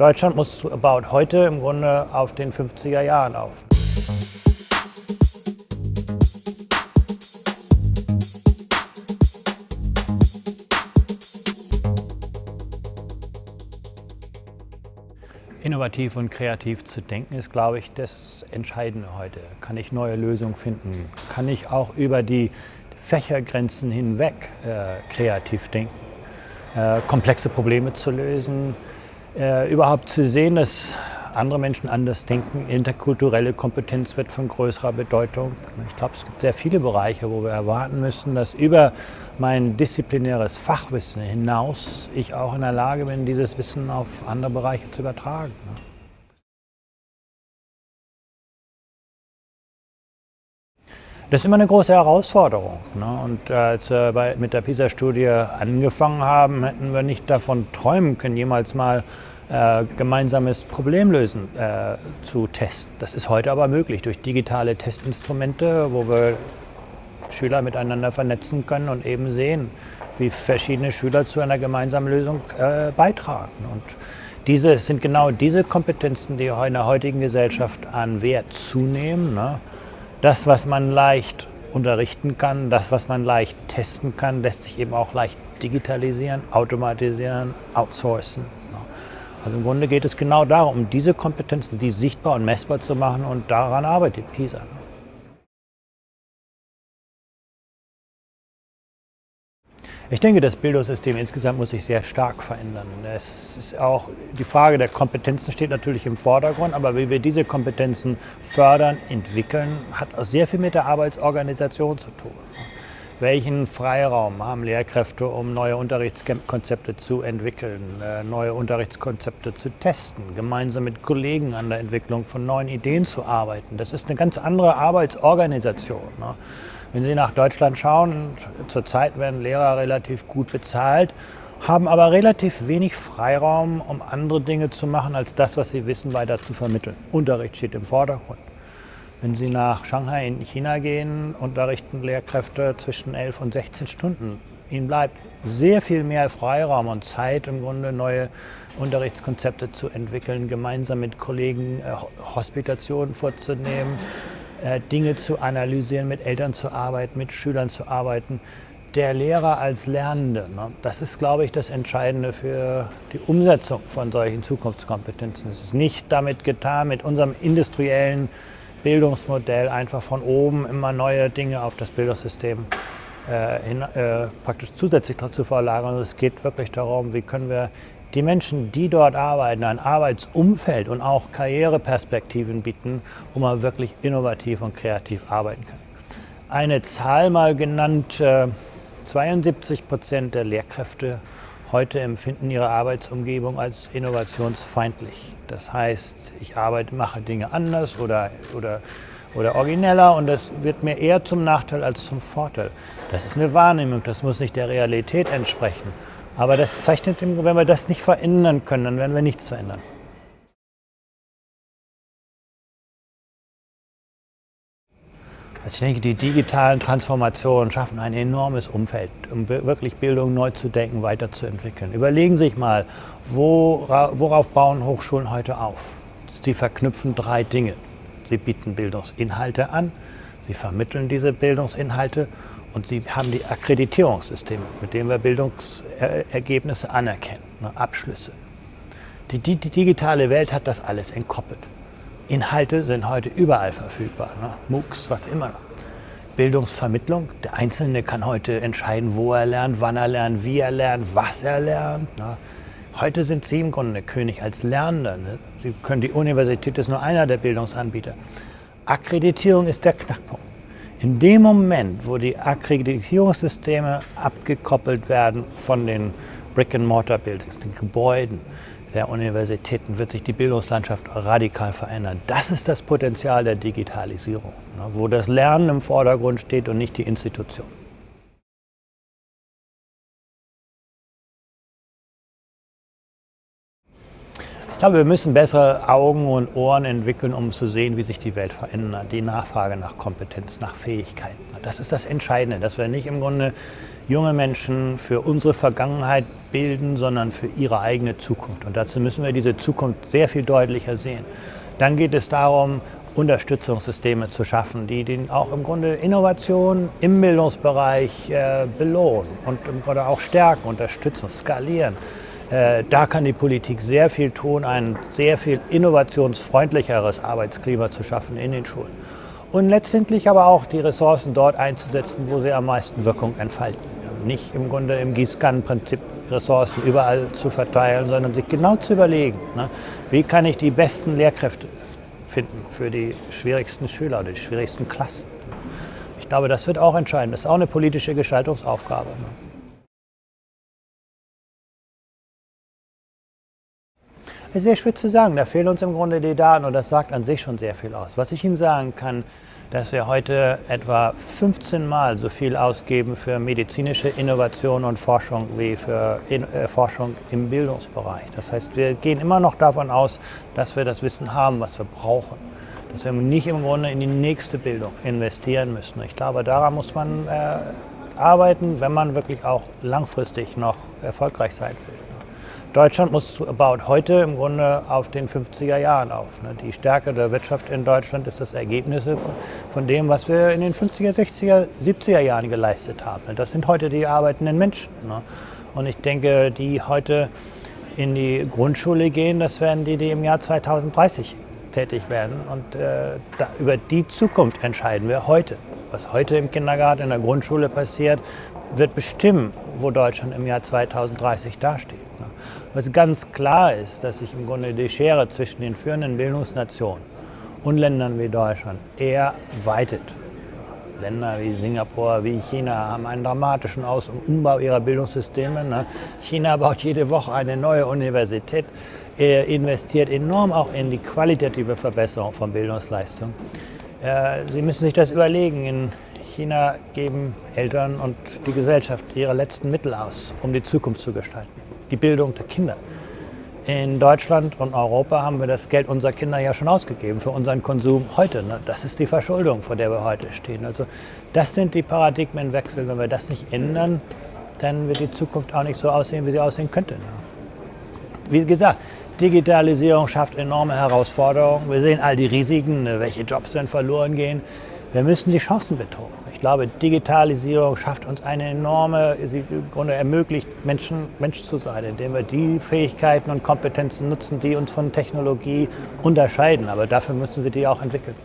Deutschland muss, baut heute im Grunde auf den 50er Jahren auf. Innovativ und kreativ zu denken ist, glaube ich, das Entscheidende heute. Kann ich neue Lösungen finden? Kann ich auch über die Fächergrenzen hinweg äh, kreativ denken? Äh, komplexe Probleme zu lösen, äh, überhaupt zu sehen, dass andere Menschen anders denken. Interkulturelle Kompetenz wird von größerer Bedeutung. Ich glaube, es gibt sehr viele Bereiche, wo wir erwarten müssen, dass über mein disziplinäres Fachwissen hinaus ich auch in der Lage bin, dieses Wissen auf andere Bereiche zu übertragen. Das ist immer eine große Herausforderung. Ne? Und als wir bei, mit der PISA-Studie angefangen haben, hätten wir nicht davon träumen können, jemals mal äh, gemeinsames Problemlösen äh, zu testen. Das ist heute aber möglich durch digitale Testinstrumente, wo wir Schüler miteinander vernetzen können und eben sehen, wie verschiedene Schüler zu einer gemeinsamen Lösung äh, beitragen. Und diese sind genau diese Kompetenzen, die in der heutigen Gesellschaft an Wert zunehmen. Ne? Das, was man leicht unterrichten kann, das, was man leicht testen kann, lässt sich eben auch leicht digitalisieren, automatisieren, outsourcen. Also im Grunde geht es genau darum, um diese Kompetenzen, die sichtbar und messbar zu machen und daran arbeitet PISA. Ich denke, das Bildungssystem insgesamt muss sich sehr stark verändern. Es ist auch die Frage der Kompetenzen steht natürlich im Vordergrund, aber wie wir diese Kompetenzen fördern, entwickeln, hat auch sehr viel mit der Arbeitsorganisation zu tun. Welchen Freiraum haben Lehrkräfte, um neue Unterrichtskonzepte zu entwickeln, äh, neue Unterrichtskonzepte zu testen, gemeinsam mit Kollegen an der Entwicklung von neuen Ideen zu arbeiten? Das ist eine ganz andere Arbeitsorganisation. Ne? Wenn Sie nach Deutschland schauen, zurzeit werden Lehrer relativ gut bezahlt, haben aber relativ wenig Freiraum, um andere Dinge zu machen, als das, was sie wissen, weiter zu vermitteln. Unterricht steht im Vordergrund. Wenn Sie nach Shanghai in China gehen, unterrichten Lehrkräfte zwischen 11 und 16 Stunden. Ihnen bleibt sehr viel mehr Freiraum und Zeit, im Grunde neue Unterrichtskonzepte zu entwickeln, gemeinsam mit Kollegen äh, Hospitationen vorzunehmen, Dinge zu analysieren, mit Eltern zu arbeiten, mit Schülern zu arbeiten. Der Lehrer als Lernende, ne, das ist, glaube ich, das Entscheidende für die Umsetzung von solchen Zukunftskompetenzen. Es ist nicht damit getan, mit unserem industriellen Bildungsmodell einfach von oben immer neue Dinge auf das Bildungssystem äh, hin, äh, praktisch zusätzlich zu verlagern. Es geht wirklich darum, wie können wir die Menschen, die dort arbeiten, ein Arbeitsumfeld und auch Karriereperspektiven bieten, wo man wirklich innovativ und kreativ arbeiten kann. Eine Zahl mal genannt, äh, 72 Prozent der Lehrkräfte heute empfinden ihre Arbeitsumgebung als innovationsfeindlich. Das heißt, ich arbeite, mache Dinge anders oder, oder, oder origineller und das wird mir eher zum Nachteil als zum Vorteil. Das ist eine Wahrnehmung, das muss nicht der Realität entsprechen. Aber das zeichnet, wenn wir das nicht verändern können, dann werden wir nichts verändern. Also ich denke, die digitalen Transformationen schaffen ein enormes Umfeld, um wirklich Bildung neu zu denken, weiterzuentwickeln. Überlegen Sie sich mal, worauf bauen Hochschulen heute auf? Sie verknüpfen drei Dinge. Sie bieten Bildungsinhalte an, sie vermitteln diese Bildungsinhalte und sie haben die Akkreditierungssysteme, mit denen wir Bildungsergebnisse anerkennen, ne, Abschlüsse. Die, die, die digitale Welt hat das alles entkoppelt. Inhalte sind heute überall verfügbar, ne? MOOCs, was immer. Bildungsvermittlung, der Einzelne kann heute entscheiden, wo er lernt, wann er lernt, wie er lernt, was er lernt. Ne? Heute sind Sie im Grunde König als Lernender. Ne? Sie können die Universität ist nur einer der Bildungsanbieter. Akkreditierung ist der Knackpunkt. In dem Moment, wo die Akkreditierungssysteme abgekoppelt werden von den Brick-and-Mortar-Buildings, den Gebäuden, der Universitäten wird sich die Bildungslandschaft radikal verändern. Das ist das Potenzial der Digitalisierung, ne, wo das Lernen im Vordergrund steht und nicht die Institution. Ich glaube, wir müssen bessere Augen und Ohren entwickeln, um zu sehen, wie sich die Welt verändert. Die Nachfrage nach Kompetenz, nach Fähigkeiten. Das ist das Entscheidende, dass wir nicht im Grunde junge Menschen für unsere Vergangenheit bilden, sondern für ihre eigene Zukunft. Und dazu müssen wir diese Zukunft sehr viel deutlicher sehen. Dann geht es darum, Unterstützungssysteme zu schaffen, die den auch im Grunde Innovation im Bildungsbereich äh, belohnen und im Grunde auch stärken, unterstützen, skalieren. Äh, da kann die Politik sehr viel tun, ein sehr viel innovationsfreundlicheres Arbeitsklima zu schaffen in den Schulen. Und letztendlich aber auch die Ressourcen dort einzusetzen, wo sie am meisten Wirkung entfalten. Nicht im Grunde im Gießkannenprinzip Ressourcen überall zu verteilen, sondern sich genau zu überlegen, ne, wie kann ich die besten Lehrkräfte finden für die schwierigsten Schüler oder die schwierigsten Klassen. Ich glaube, das wird auch entscheiden. Das ist auch eine politische Gestaltungsaufgabe. Ne. Ist sehr schwer zu sagen. Da fehlen uns im Grunde die Daten und das sagt an sich schon sehr viel aus. Was ich Ihnen sagen kann, dass wir heute etwa 15 Mal so viel ausgeben für medizinische Innovation und Forschung wie für in, äh, Forschung im Bildungsbereich. Das heißt, wir gehen immer noch davon aus, dass wir das Wissen haben, was wir brauchen. Dass wir nicht im Grunde in die nächste Bildung investieren müssen. Ich glaube, daran muss man äh, arbeiten, wenn man wirklich auch langfristig noch erfolgreich sein will. Deutschland muss baut heute im Grunde auf den 50er Jahren auf. Ne? Die Stärke der Wirtschaft in Deutschland ist das Ergebnis von dem, was wir in den 50er, 60er, 70er Jahren geleistet haben. Ne? Das sind heute die arbeitenden Menschen. Ne? Und ich denke, die heute in die Grundschule gehen, das werden die, die im Jahr 2030 tätig werden. Und äh, da, über die Zukunft entscheiden wir heute. Was heute im Kindergarten, in der Grundschule passiert, wird bestimmen, wo Deutschland im Jahr 2030 dasteht. Was ganz klar ist, dass sich im Grunde die Schere zwischen den führenden Bildungsnationen und Ländern wie Deutschland eher weitet. Länder wie Singapur, wie China haben einen dramatischen Aus- und Umbau ihrer Bildungssysteme. Ne? China baut jede Woche eine neue Universität, er investiert enorm auch in die qualitative Verbesserung von Bildungsleistung. Äh, Sie müssen sich das überlegen. In China geben Eltern und die Gesellschaft ihre letzten Mittel aus, um die Zukunft zu gestalten die Bildung der Kinder. In Deutschland und Europa haben wir das Geld unserer Kinder ja schon ausgegeben für unseren Konsum heute. Ne? Das ist die Verschuldung, vor der wir heute stehen. Also das sind die Paradigmenwechsel. Wenn wir das nicht ändern, dann wird die Zukunft auch nicht so aussehen, wie sie aussehen könnte. Ne? Wie gesagt, Digitalisierung schafft enorme Herausforderungen. Wir sehen all die Risiken, ne? welche Jobs werden verloren gehen. Wir müssen die Chancen betonen. Ich glaube, Digitalisierung schafft uns eine enorme, sie im Grunde ermöglicht, Menschen, Mensch zu sein, indem wir die Fähigkeiten und Kompetenzen nutzen, die uns von Technologie unterscheiden. Aber dafür müssen wir die auch entwickeln.